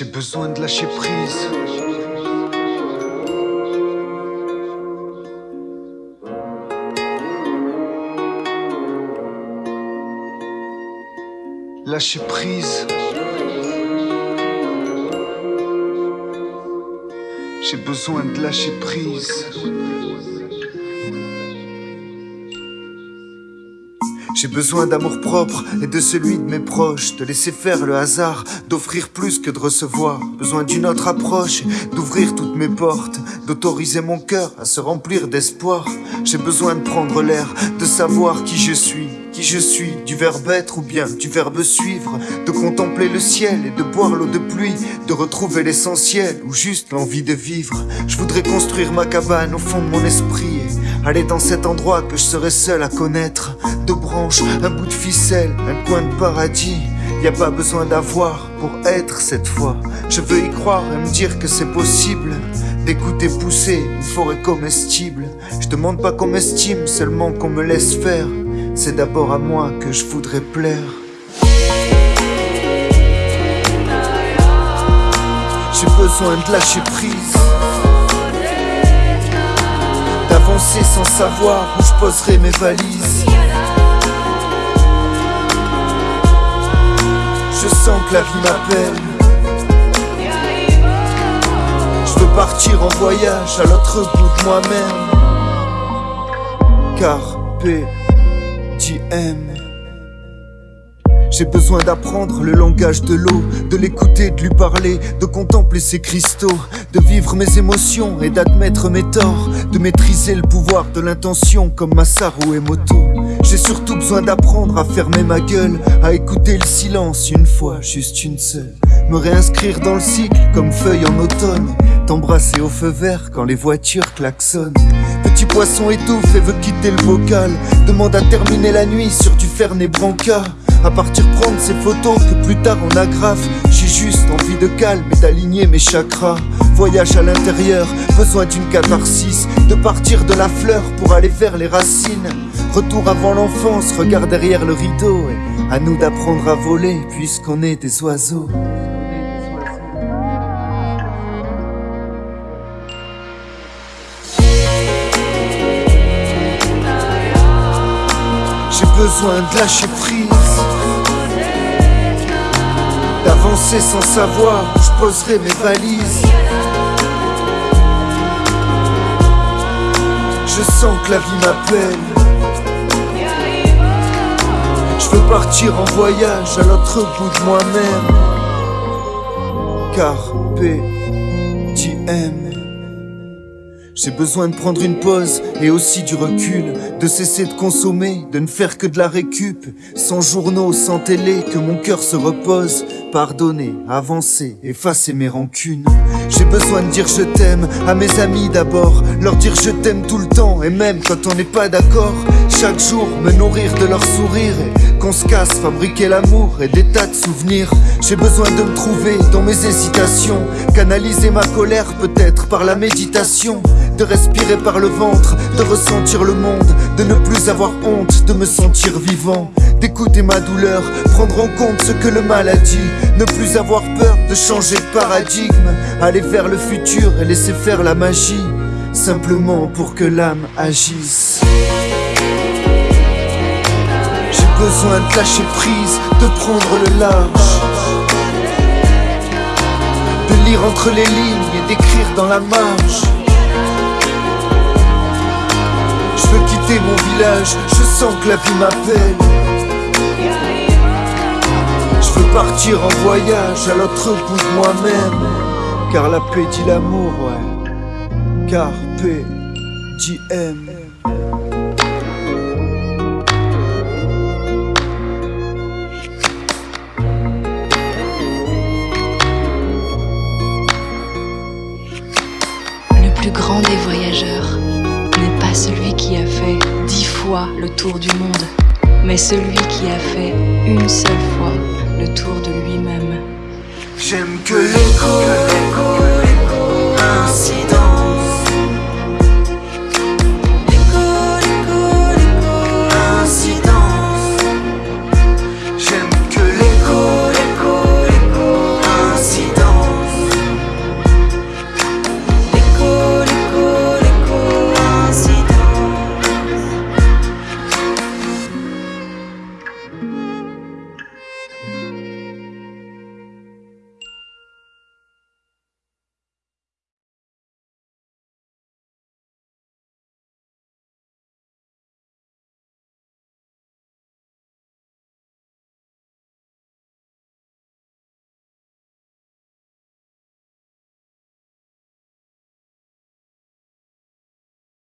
J'ai besoin de lâcher prise. Lâcher prise. J'ai besoin de lâcher prise. J'ai besoin d'amour propre et de celui de mes proches, de laisser faire le hasard, d'offrir plus que de recevoir. Besoin d'une autre approche, d'ouvrir toutes mes portes, d'autoriser mon cœur à se remplir d'espoir. J'ai besoin de prendre l'air, de savoir qui je suis, qui je suis, du verbe être ou bien du verbe suivre, de contempler le ciel et de boire l'eau de pluie, de retrouver l'essentiel ou juste l'envie de vivre. Je voudrais construire ma cabane au fond de mon esprit Aller dans cet endroit que je serai seul à connaître. Deux branches, un bout de ficelle, un coin de paradis. Y a pas besoin d'avoir pour être cette fois. Je veux y croire et me dire que c'est possible d'écouter pousser une forêt comestible. Je demande pas qu'on m'estime, seulement qu'on me laisse faire. C'est d'abord à moi que je voudrais plaire. J'ai besoin de lâcher prise. D'avancer sans savoir où je poserai mes valises. Je sens que la vie m'appelle. Je veux partir en voyage à l'autre bout de moi-même. Carpe diem. J'ai besoin d'apprendre le langage de l'eau, de l'écouter, de lui parler, de contempler ses cristaux, de vivre mes émotions et d'admettre mes torts, de maîtriser le pouvoir de l'intention comme Masaru Emoto. J'ai surtout besoin d'apprendre à fermer ma gueule, à écouter le silence une fois, juste une seule. Me réinscrire dans le cycle comme feuille en automne, t'embrasser au feu vert quand les voitures klaxonnent. Petit poisson étouffe et veut quitter le vocal, demande à terminer la nuit sur du Fernet Branca. À partir prendre ces photos que plus tard on aggrave J'ai juste envie de calme et d'aligner mes chakras. Voyage à l'intérieur, besoin d'une catharsis. De partir de la fleur pour aller vers les racines. Retour avant l'enfance, regard derrière le rideau. Et à nous d'apprendre à voler puisqu'on est des oiseaux. J'ai besoin de lâcher prise D'avancer sans savoir où je poserai mes valises. Je sens que la vie m'appelle. Je veux partir en voyage à l'autre bout de moi-même. Carpe diem j'ai besoin de prendre une pause et aussi du recul, de cesser de consommer, de ne faire que de la récup, sans journaux, sans télé, que mon cœur se repose, pardonner, avancer, effacer mes rancunes. J'ai besoin de dire je t'aime à mes amis d'abord, leur dire je t'aime tout le temps et même quand on n'est pas d'accord, chaque jour me nourrir de leur sourire et qu'on se casse, fabriquer l'amour et des tas de souvenirs. J'ai besoin de me trouver dans mes hésitations, canaliser ma colère peut-être par la méditation de respirer par le ventre, de ressentir le monde, de ne plus avoir honte, de me sentir vivant, d'écouter ma douleur, prendre en compte ce que le mal a dit, ne plus avoir peur de changer de paradigme, aller vers le futur et laisser faire la magie, simplement pour que l'âme agisse. J'ai besoin de lâcher prise, de prendre le large, de lire entre les lignes et d'écrire dans la marge. Je veux quitter mon village, je sens que la vie m'appelle. Je veux partir en voyage à l'autre bout de moi-même. Car la paix dit l'amour, ouais. Carpe diem. Le plus grand des voyageurs pas celui qui a fait dix fois le tour du monde, mais celui qui a fait une seule fois le tour de lui-même. J'aime que l'écho